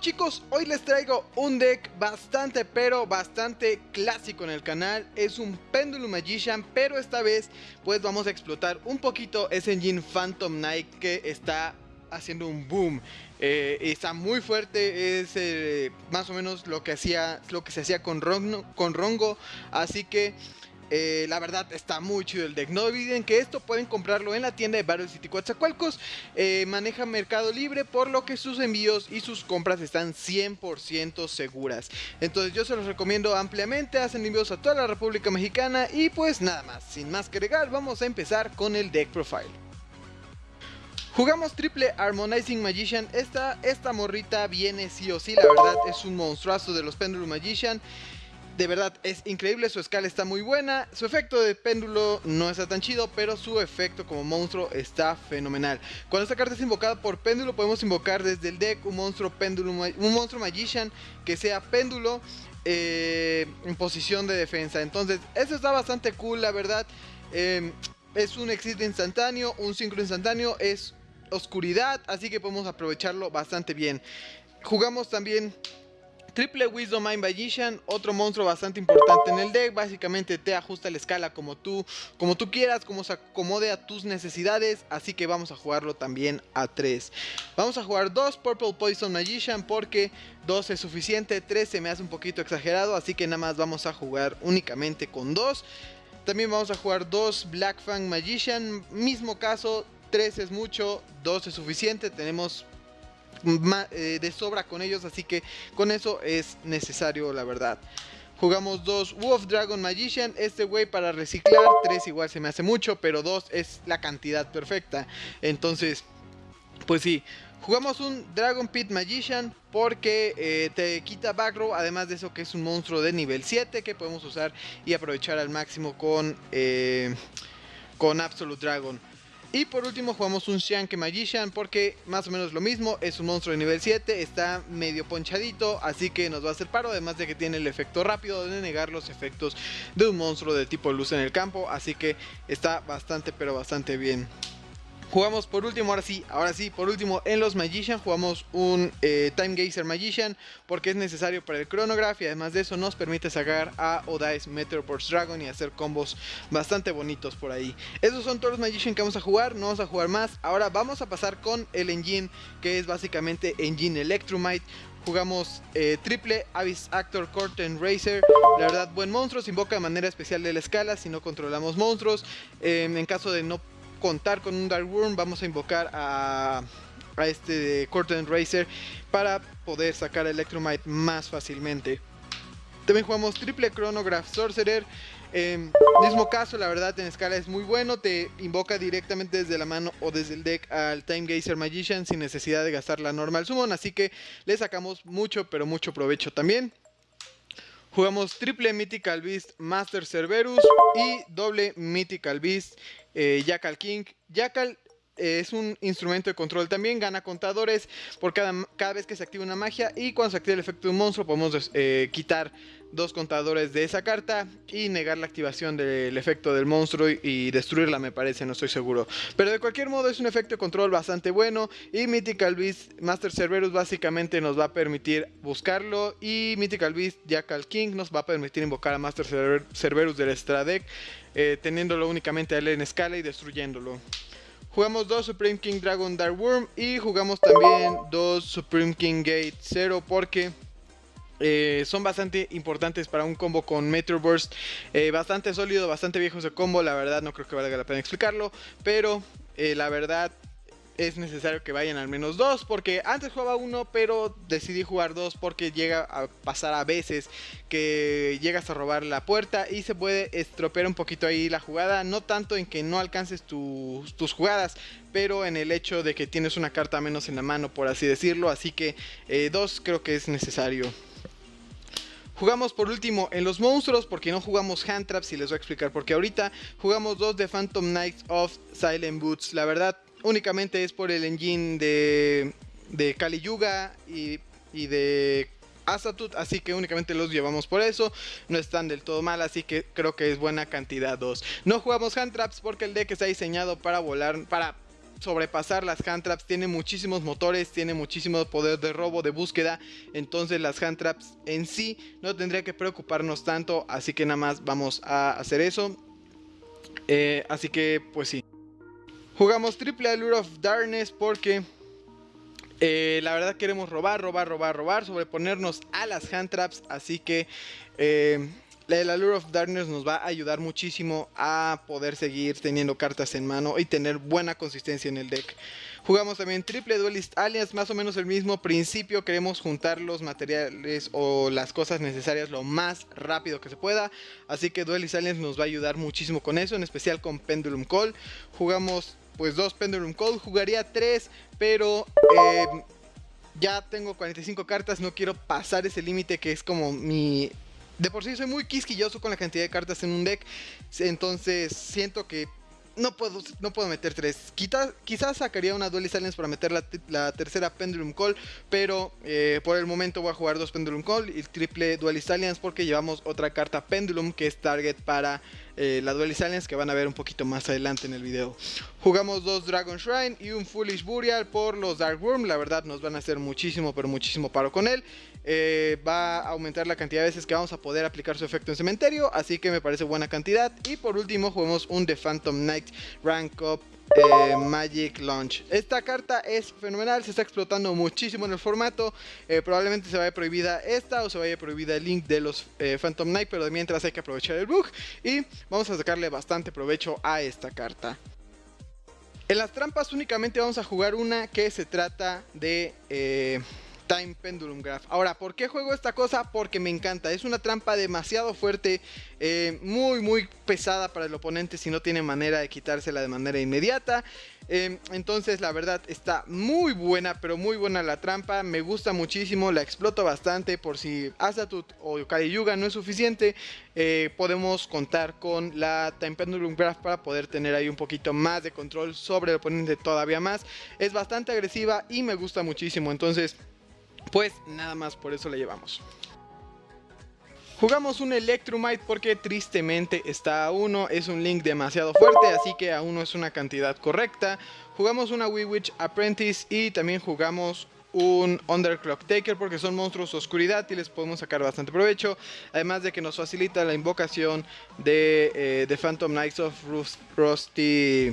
Chicos, hoy les traigo un deck bastante pero bastante clásico en el canal. Es un Pendulum Magician, pero esta vez pues vamos a explotar un poquito ese engine Phantom Knight que está haciendo un boom. Eh, Está muy fuerte, es eh, más o menos lo que, hacía, lo que se hacía con con Rongo. Así que eh, la verdad está muy chido el deck. No olviden que esto pueden comprarlo en la tienda de Battle City Coatzacoalcos. Eh, maneja Mercado Libre, por lo que sus envíos y sus compras están 100% seguras. Entonces yo se los recomiendo ampliamente. Hacen envíos a toda la República Mexicana. Y pues nada más, sin más que agregar, vamos a empezar con el deck profile. Jugamos triple Harmonizing Magician, esta, esta morrita viene sí o sí, la verdad es un monstruazo de los Pendulum Magician de verdad, es increíble, su escala está muy buena, su efecto de péndulo no está tan chido, pero su efecto como monstruo está fenomenal. Cuando esta carta es invocada por péndulo, podemos invocar desde el deck un monstruo péndulo, un monstruo magician que sea péndulo eh, en posición de defensa. Entonces, eso está bastante cool, la verdad. Em, es un exit instantáneo, un sincro instantáneo, es oscuridad, así que podemos aprovecharlo bastante bien. Jugamos también Triple Wisdom Mind Magician, otro monstruo bastante importante en el deck, básicamente te ajusta la escala como tú, como tú quieras, como se acomode a tus necesidades, así que vamos a jugarlo también a 3. Vamos a jugar 2 Purple Poison Magician porque 2 es suficiente, 3 se me hace un poquito exagerado, así que nada más vamos a jugar únicamente con 2. También vamos a jugar 2 Black Fang Magician, mismo caso, 3 es mucho, 2 es suficiente, tenemos de sobra con ellos, así que con eso es necesario la verdad. Jugamos dos Wolf Dragon Magician, este güey para reciclar, tres igual se me hace mucho, pero dos es la cantidad perfecta. Entonces, pues sí, Jugamos un Dragon Pit Magician porque eh, te quita back row, además de eso que es un monstruo de nivel 7 que podemos usar y aprovechar al máximo con, eh, con Absolute Dragon. Y por último jugamos un Shank Magician porque más o menos lo mismo, es un monstruo de nivel 7, está medio ponchadito, así que nos va a hacer paro, además de que tiene el efecto rápido de negar los efectos de un monstruo de tipo luz en el campo, así que está bastante pero bastante bien. Jugamos por último, ahora sí, ahora sí, por último en los Magician jugamos un eh, Time Gazer Magician porque es necesario para el Chronograph y además de eso nos permite sacar a Odai's Meteorport Dragon y hacer combos bastante bonitos por ahí. Esos son todos los Magician que vamos a jugar, no vamos a jugar más. Ahora vamos a pasar con el engine que es básicamente Engine Electromite jugamos eh, triple Abyss Actor Curtain Racer. La verdad, buen monstruo, se invoca de manera especial de la escala si no controlamos monstruos. Em, en caso de no contar con un Dark Worm, vamos a invocar a, a este Curtain Racer para poder sacar Electromite más fácilmente. También jugamos triple Chronograph Sorcerer. En mismo caso, la verdad en escala es muy bueno. Te invoca directamente desde la mano o desde el deck al Time Gazer Magician sin necesidad de gastar la normal summon. Así que le sacamos mucho, pero mucho provecho también. Jugamos triple Mythical Beast Master Cerberus y doble Mythical Beast eh, Jackal King. Jackal eh, es un instrumento de control también, gana contadores por cada, cada, vez que se activa una magia y cuando se activa el efecto de un monstruo podemos eh, quitar dos contadores de esa carta y negar la activación del efecto del monstruo y, destruirla me parece, no estoy seguro. Pero de cualquier modo es un efecto de control bastante bueno y Mythical Beast Master Cerberus básicamente nos va a permitir buscarlo y Mythical Beast Jackal King nos va a permitir invocar a Master Cerberus del Extra eh, teniéndolo únicamente a él en escala y destruyéndolo. Jugamos dos Supreme King Dragon Dark Worm y jugamos también dos Supreme King Gate 0 porque eh, son bastante importantes para un combo con Metro Burst. Eh, bastante sólido, bastante viejo ese combo. La verdad no creo que valga la pena explicarlo. Pero la verdad es necesario que vayan al menos dos porque antes jugaba uno pero decidí jugar dos porque llega a pasar a veces que llegas a robar la puerta y se puede estropear un poquito ahí la jugada no tanto en que no alcances tus jugadas pero en el hecho de que tienes una carta menos en la mano por así decirlo así que eh, dos creo que es necesario Jugamos por último en los monstruos porque no jugamos hand traps y les voy a explicar porque ahorita jugamos dos de Phantom Knights of Silent Boots. La verdad únicamente es por el engine de, de Kali Yuga y, de Asatut, así que únicamente los llevamos por eso, no están del todo mal, así que creo que es buena cantidad 2. No jugamos hand traps porque el deck está diseñado para volar, para sobrepasar las hand traps. Tiene muchísimos motores, tiene muchísimo poder de robo, de búsqueda. Entonces las hand traps en sí no tendría que preocuparnos tanto. Así que nada más vamos a hacer eso. Eh, así que pues sí. Jugamos triple Allure of Darkness porque eh, la verdad queremos robar, robar, robar, robar, sobreponernos a las hand traps. Así que eh, el Allure of Darkness nos va a ayudar muchísimo a poder seguir teniendo cartas en mano y tener buena consistencia en el deck. Jugamos también Triple Duelist Alliance, más o menos el mismo principio. Queremos juntar los materiales o las cosas necesarias lo más rápido que se pueda. Así que Duelist Alliance nos va a ayudar muchísimo con eso, en especial con Pendulum Call. Jugamos pues dos Pendulum Call, jugaría tres, pero... Eh, ya tengo 45 cartas, no quiero pasar ese límite que es como mi de por sí soy muy quisquilloso con la cantidad de cartas en un deck. Entonces siento que no puedo, no puedo meter tres. quizás sacaría una Duelist Alliance para meter la, tercera Pendulum Call. Pero eh, por el momento voy a jugar dos Pendulum Call y triple Duelist Alliance porque llevamos otra carta Pendulum que es target para eh, la Duelist Alliance que van a ver un poquito más adelante en el video. Jugamos dos Dragon Shrine y un Foolish Burial por los Dark Worm. La verdad nos van a hacer muchísimo, pero muchísimo paro con él. Eh, va a aumentar la cantidad de veces que vamos a poder aplicar su efecto en cementerio. Así que me parece buena cantidad. Y por último jugamos un The Phantom Knight Rank Up eh, Magic Launch. Esta carta es fenomenal, se está explotando muchísimo en el formato. probablemente se vaya prohibida esta o se vaya prohibida el link de los Phantom Knight, pero mientras hay que aprovechar el bug y vamos a sacarle bastante provecho a esta carta. En las trampas únicamente vamos a jugar una que se trata de eh, Time Pendulum Graph. Ahora, ¿por qué juego esta cosa? Porque me encanta. Es una trampa demasiado fuerte, eh, muy, muy pesada para el oponente si no tiene manera de quitársela de manera inmediata. Eh, entonces, la verdad, está muy buena, pero muy buena la trampa. Me gusta muchísimo, la exploto bastante. Por si Azatut o Kali Yuga no es suficiente, eh, podemos contar con la Time Pendulum Graph para poder tener ahí un poquito más de control sobre el oponente todavía más. Es bastante agresiva y me gusta muchísimo. Entonces, pues nada más por eso le llevamos. Jugamos un Electrumite porque tristemente está a 1, es un link demasiado fuerte, así que a 1 es una cantidad correcta. Jugamos una Witch Apprentice y también jugamos un Underclock Taker porque son monstruos oscuridad y les podemos sacar bastante provecho. Además de que nos facilita la invocación de eh, The Phantom Knights of Rusty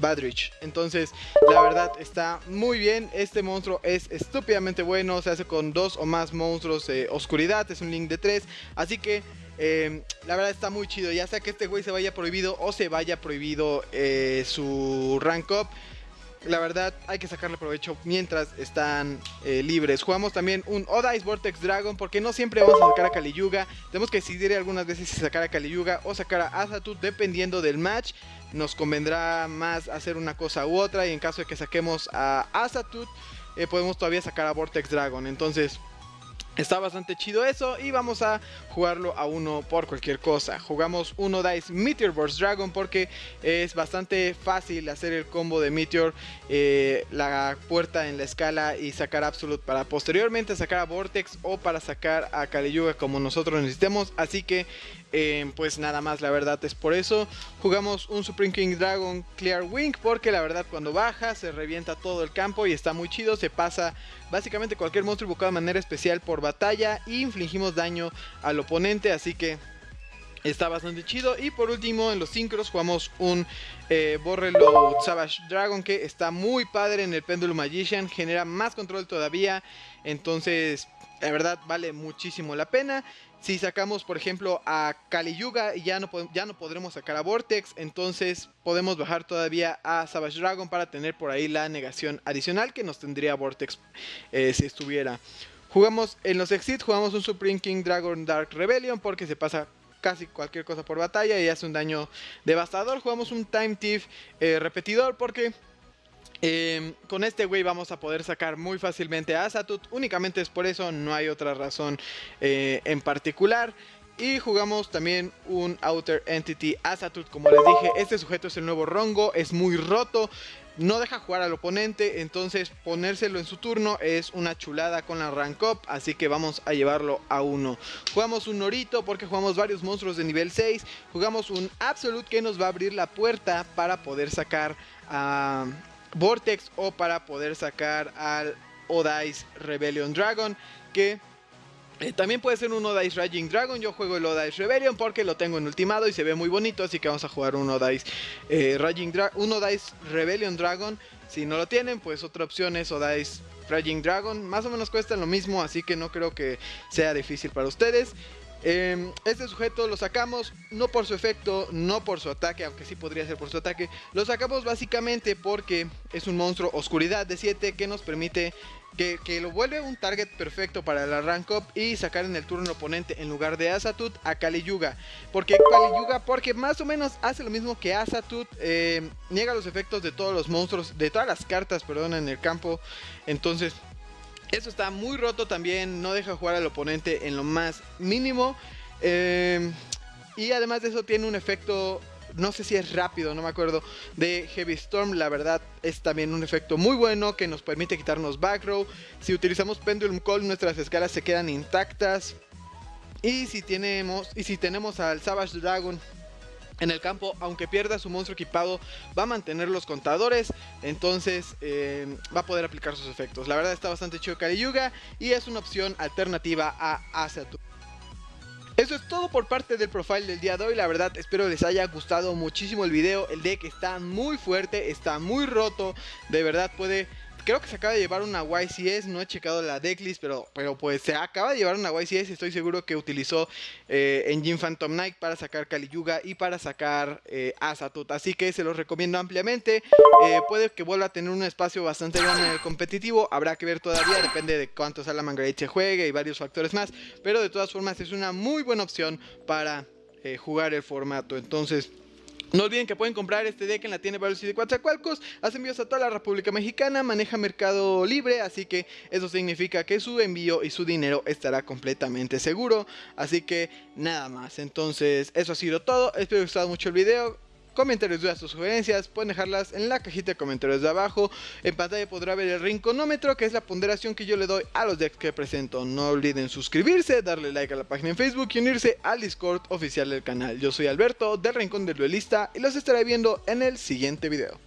Badrich. Entonces, la verdad está muy bien. Este monstruo es estúpidamente bueno. Se hace con dos o más monstruos de oscuridad. Es un link de tres. Así que eh, la verdad está muy chido. Ya sea que este güey se vaya prohibido o se vaya prohibido eh, su rank up la verdad hay que sacarle provecho mientras están eh, libres. Jugamos también un Odice Vortex Dragon porque no siempre vamos a sacar a Kaliyuga. Tenemos que decidir algunas veces si sacar a Kaliyuga o sacar a Azatut dependiendo del match. Nos convendrá más hacer una cosa u otra y en caso de que saquemos a Azatut eh, podemos todavía sacar a Vortex Dragon. Entonces Está bastante chido eso y vamos a jugarlo a uno por cualquier cosa. Jugamos uno Dice Meteor Burst Dragon porque es bastante fácil hacer el combo de Meteor, eh, la puerta en la escala y sacar Absolute para posteriormente sacar a Vortex o para sacar a Kaliyuga como nosotros necesitemos. Así que eh, pues nada más la verdad es por eso. Jugamos un Supreme King Dragon Clear Wing porque la verdad cuando baja se revienta todo el campo y está muy chido. Se pasa básicamente cualquier monstruo invocado de manera especial por batalla y infligimos daño al oponente. Así que está bastante chido. Y por último, en los sincros jugamos un eh, Borrelo Savage Dragon que está muy padre en el Pendulum Magician. Genera más control todavía. Entonces, la verdad vale muchísimo la pena. Si sacamos, por ejemplo, a Kali Yuga, ya no, ya no podremos sacar a Vortex. Entonces podemos bajar todavía a Savage Dragon para tener por ahí la negación adicional que nos tendría Vortex eh, si estuviera. Jugamos en los Exit, jugamos un Supreme King Dragon Dark Rebellion porque se pasa casi cualquier cosa por batalla y hace un daño devastador. Jugamos un Time Thief eh, repetidor porque Em, con este güey vamos a poder sacar muy fácilmente a Azatut. Únicamente es por eso, no hay otra razón eh, en particular. Y jugamos también un Outer Entity Azatut. Como les dije, este sujeto es el nuevo Rongo. Es muy roto. No deja jugar al oponente. Entonces ponérselo en su turno es una chulada con la rank up. Así que vamos a llevarlo a uno. Jugamos un Norito porque jugamos varios monstruos de nivel 6. Jugamos un Absolute que nos va a abrir la puerta para poder sacar a Vortex o para poder sacar al Odice Rebellion Dragon que eh, también puede ser un Odice Raging Dragon. Yo juego el Odice Rebellion porque lo tengo en ultimado y se ve muy bonito. Así que vamos a jugar un Odice, eh, Raging un Odice Rebellion Dragon. Si no lo tienen, pues otra opción es Odice Raging Dragon. Más o menos cuesta lo mismo, así que no creo que sea difícil para ustedes. Em, este sujeto lo sacamos no por su efecto, no por su ataque, aunque sí podría ser por su ataque. Lo sacamos básicamente porque es un monstruo oscuridad de 7 que nos permite que, lo vuelve un target perfecto para el rank up y sacar en el turno oponente en lugar de Asatut a Kali Yuga. ¿Por qué Kali Yuga? Porque más o menos hace lo mismo que Asatut, em, niega los efectos de todos los monstruos, de todas las cartas, perdón, en el campo. Entonces eso está muy roto también, no deja jugar al oponente en lo más mínimo. Eh, y además de eso tiene un efecto, no sé si es rápido, no me acuerdo, de Heavy Storm. La verdad es también un efecto muy bueno que nos permite quitarnos back row. Si utilizamos Pendulum Call nuestras escalas se quedan intactas. Y si tenemos, y si tenemos al Savage Dragon en el campo, aunque pierda su monstruo equipado, va a mantener los contadores, entonces eh, va a poder aplicar sus efectos. La verdad está bastante chido Yuga y es una opción alternativa a Asatu. Eso es todo por parte del profile del día de hoy, la verdad espero les haya gustado muchísimo el video, el deck está muy fuerte, está muy roto, de verdad puede creo que se acaba de llevar una YCS, no he checado la decklist, pero, pero pues se acaba de llevar una YCS, estoy seguro que utilizó eh, Engine Phantom Knight para sacar Yuga y para sacar eh, Asatut, así que se los recomiendo ampliamente, eh, puede que vuelva a tener un espacio bastante grande en el competitivo, habrá que ver todavía, depende de cuánto Salaman Great se juegue y varios factores más, pero de todas formas es una muy buena opción para eh, jugar el formato, entonces... No olviden que pueden comprar este deck en la tienda Valor de Coatzacoalcos, hace envíos a toda la República Mexicana, maneja mercado libre, así que eso significa que su envío y su dinero estará completamente seguro, así que nada más, entonces eso ha sido todo, espero que les haya gustado mucho el video, comentarios, dudas o sugerencias, pueden dejarlas en la cajita de comentarios de abajo. En pantalla podrá ver el rinconómetro, que es la ponderación que yo le doy a los decks que presento. No olviden suscribirse, darle like a la página en Facebook y unirse al Discord oficial del canal. Yo soy Alberto, del Rincón del Duelista, y los estaré viendo en el siguiente video.